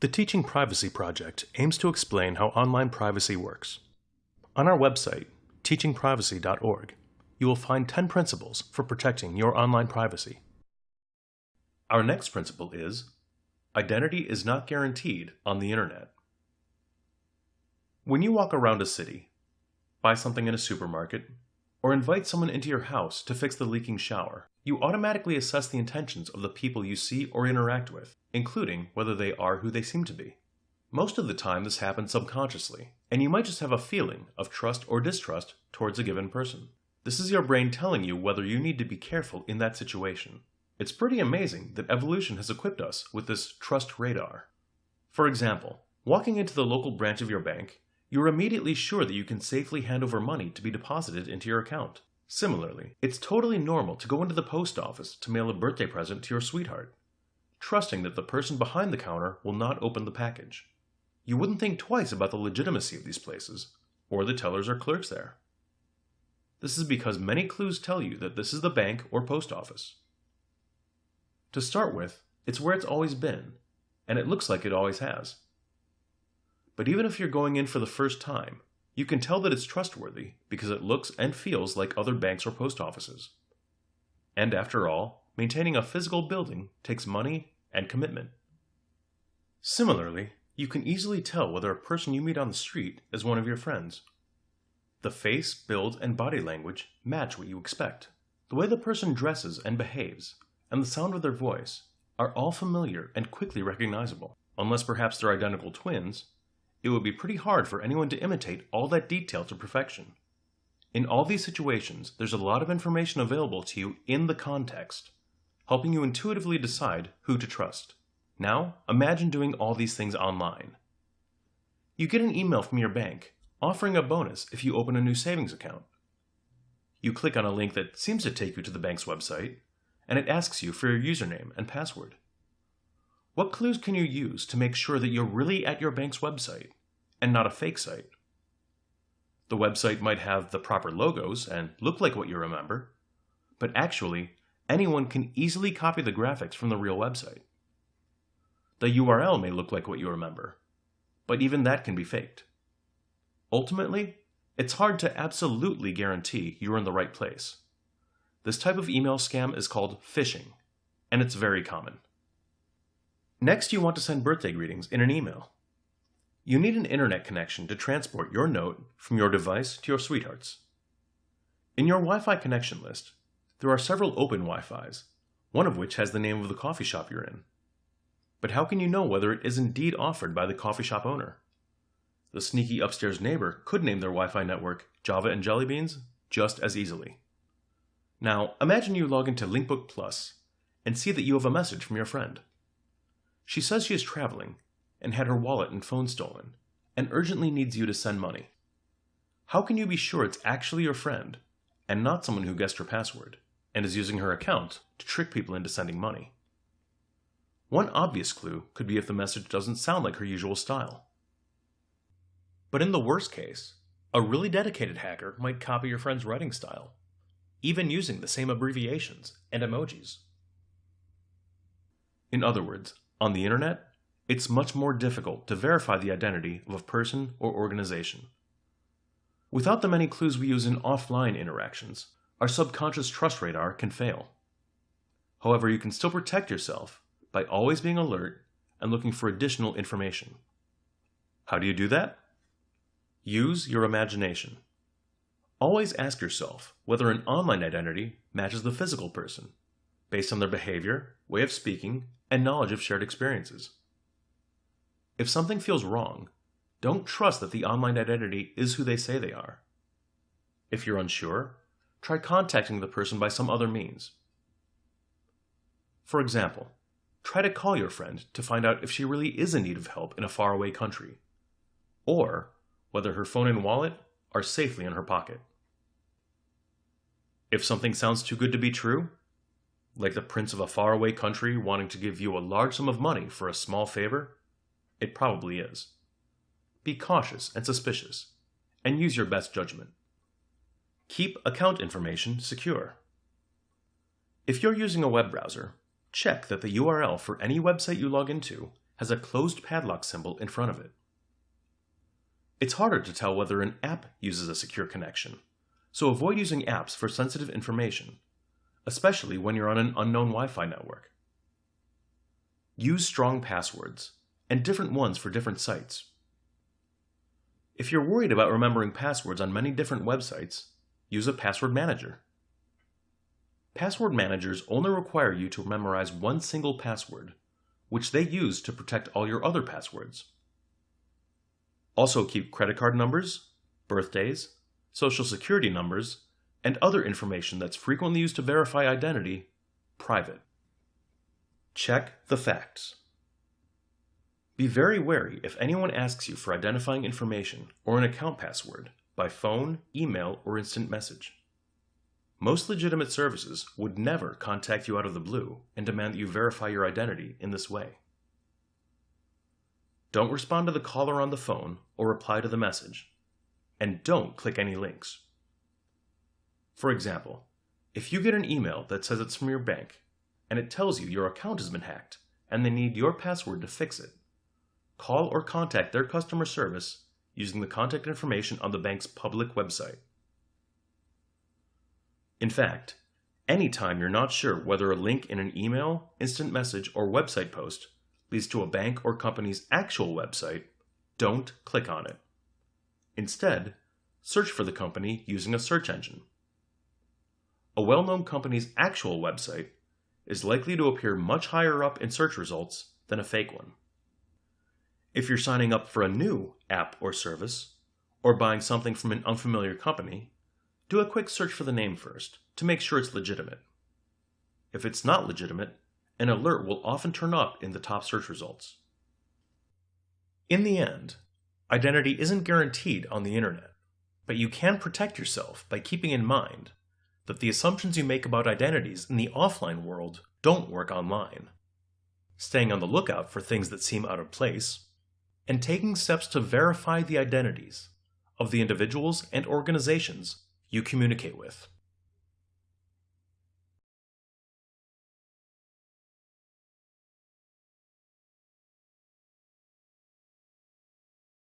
The Teaching Privacy Project aims to explain how online privacy works. On our website, teachingprivacy.org, you will find 10 principles for protecting your online privacy. Our next principle is Identity is not guaranteed on the Internet. When you walk around a city, buy something in a supermarket, or invite someone into your house to fix the leaking shower, you automatically assess the intentions of the people you see or interact with including whether they are who they seem to be. Most of the time this happens subconsciously, and you might just have a feeling of trust or distrust towards a given person. This is your brain telling you whether you need to be careful in that situation. It's pretty amazing that evolution has equipped us with this trust radar. For example, walking into the local branch of your bank, you're immediately sure that you can safely hand over money to be deposited into your account. Similarly, it's totally normal to go into the post office to mail a birthday present to your sweetheart trusting that the person behind the counter will not open the package. You wouldn't think twice about the legitimacy of these places, or the tellers or clerks there. This is because many clues tell you that this is the bank or post office. To start with, it's where it's always been, and it looks like it always has. But even if you're going in for the first time, you can tell that it's trustworthy because it looks and feels like other banks or post offices. And after all, maintaining a physical building takes money and commitment. Similarly, you can easily tell whether a person you meet on the street is one of your friends. The face, build, and body language match what you expect. The way the person dresses and behaves, and the sound of their voice, are all familiar and quickly recognizable. Unless perhaps they're identical twins, it would be pretty hard for anyone to imitate all that detail to perfection. In all these situations, there's a lot of information available to you in the context, helping you intuitively decide who to trust. Now, imagine doing all these things online. You get an email from your bank offering a bonus if you open a new savings account. You click on a link that seems to take you to the bank's website, and it asks you for your username and password. What clues can you use to make sure that you're really at your bank's website and not a fake site? The website might have the proper logos and look like what you remember, but actually anyone can easily copy the graphics from the real website. The URL may look like what you remember, but even that can be faked. Ultimately, it's hard to absolutely guarantee you're in the right place. This type of email scam is called phishing, and it's very common. Next, you want to send birthday greetings in an email. You need an internet connection to transport your note from your device to your sweetheart's. In your Wi-Fi connection list, there are several open Wi-Fis, one of which has the name of the coffee shop you're in. But how can you know whether it is indeed offered by the coffee shop owner? The sneaky upstairs neighbor could name their Wi-Fi network Java and Jelly Beans just as easily. Now, imagine you log into Linkbook Plus and see that you have a message from your friend. She says she is traveling and had her wallet and phone stolen and urgently needs you to send money. How can you be sure it's actually your friend and not someone who guessed her password? And is using her account to trick people into sending money. One obvious clue could be if the message doesn't sound like her usual style. But in the worst case, a really dedicated hacker might copy your friend's writing style, even using the same abbreviations and emojis. In other words, on the internet, it's much more difficult to verify the identity of a person or organization. Without the many clues we use in offline interactions, our subconscious trust radar can fail. However, you can still protect yourself by always being alert and looking for additional information. How do you do that? Use your imagination. Always ask yourself whether an online identity matches the physical person, based on their behavior, way of speaking, and knowledge of shared experiences. If something feels wrong, don't trust that the online identity is who they say they are. If you're unsure, try contacting the person by some other means. For example, try to call your friend to find out if she really is in need of help in a faraway country, or whether her phone and wallet are safely in her pocket. If something sounds too good to be true, like the prince of a faraway country wanting to give you a large sum of money for a small favor, it probably is. Be cautious and suspicious, and use your best judgment. Keep account information secure. If you're using a web browser, check that the URL for any website you log into has a closed padlock symbol in front of it. It's harder to tell whether an app uses a secure connection, so avoid using apps for sensitive information, especially when you're on an unknown Wi-Fi network. Use strong passwords, and different ones for different sites. If you're worried about remembering passwords on many different websites, use a password manager. Password managers only require you to memorize one single password, which they use to protect all your other passwords. Also keep credit card numbers, birthdays, social security numbers, and other information that's frequently used to verify identity private. Check the facts. Be very wary if anyone asks you for identifying information or an account password by phone, email, or instant message. Most legitimate services would never contact you out of the blue and demand that you verify your identity in this way. Don't respond to the caller on the phone or reply to the message. And don't click any links. For example, if you get an email that says it's from your bank and it tells you your account has been hacked and they need your password to fix it, call or contact their customer service using the contact information on the bank's public website. In fact, anytime you're not sure whether a link in an email, instant message, or website post leads to a bank or company's actual website, don't click on it. Instead, search for the company using a search engine. A well-known company's actual website is likely to appear much higher up in search results than a fake one. If you're signing up for a new app or service, or buying something from an unfamiliar company, do a quick search for the name first to make sure it's legitimate. If it's not legitimate, an alert will often turn up in the top search results. In the end, identity isn't guaranteed on the internet, but you can protect yourself by keeping in mind that the assumptions you make about identities in the offline world don't work online. Staying on the lookout for things that seem out of place, and taking steps to verify the identities of the individuals and organizations you communicate with.